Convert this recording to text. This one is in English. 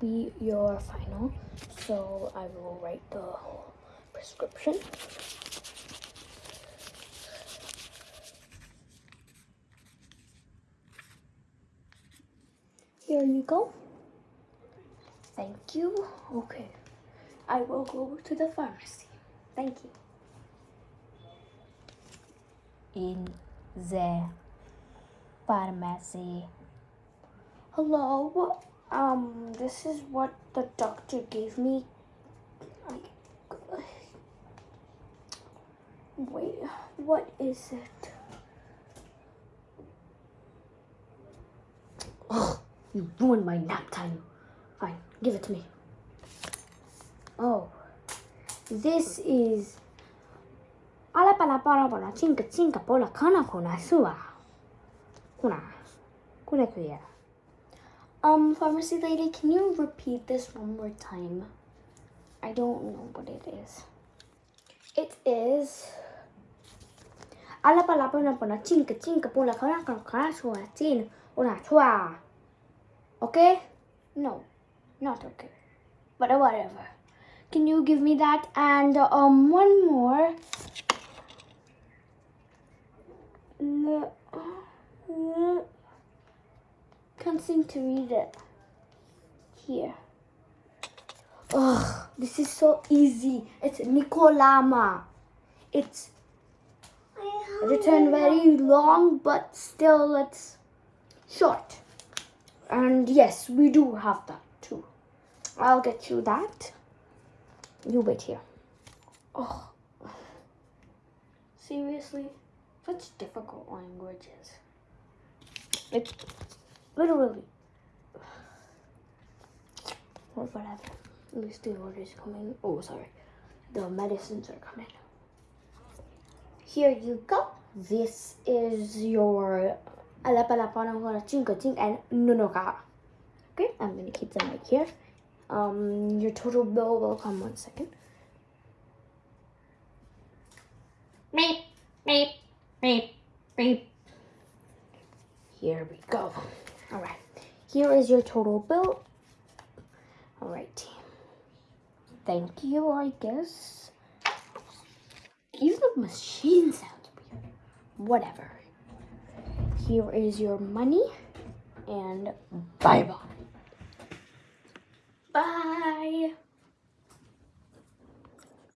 be your final. So I will write the prescription. Here you go. Thank you. Okay. I will go to the pharmacy. Thank you. in the pharmacy. Hello. Um, this is what the doctor gave me. I- Wait, what is it? Oh, you ruined my nap time. Fine, give it to me. Oh, this is. Ala pala para para chinka chinka pola kana kona sua. Kuna. Kuna kuya. Um, pharmacy lady, can you repeat this one more time? I don't know what it is. It is. Ala pala para para chinka chinka pola kana kana kana sua chin una chua. Okay? No, not okay. But whatever. Can you give me that? And um, one more. Can't seem to read it. Here. Ugh, this is so easy. It's Nicolama. It's written very long, but still it's short. And yes, we do have that too. I'll get you that. You wait here. Oh. Seriously? Such difficult languages. It's literally. Or whatever. At least the order is coming. Oh, sorry. The medicines are coming. Here you go. This is your and nunoka. Okay, I'm gonna keep them right here. Um, your total bill will come one second. Beep, beep, beep, beep. Here we go. All right, here is your total bill. All right, thank you, I guess. Even the machine sounds weird. Whatever. Here is your money, and bye-bye. Bye. -bye. bye.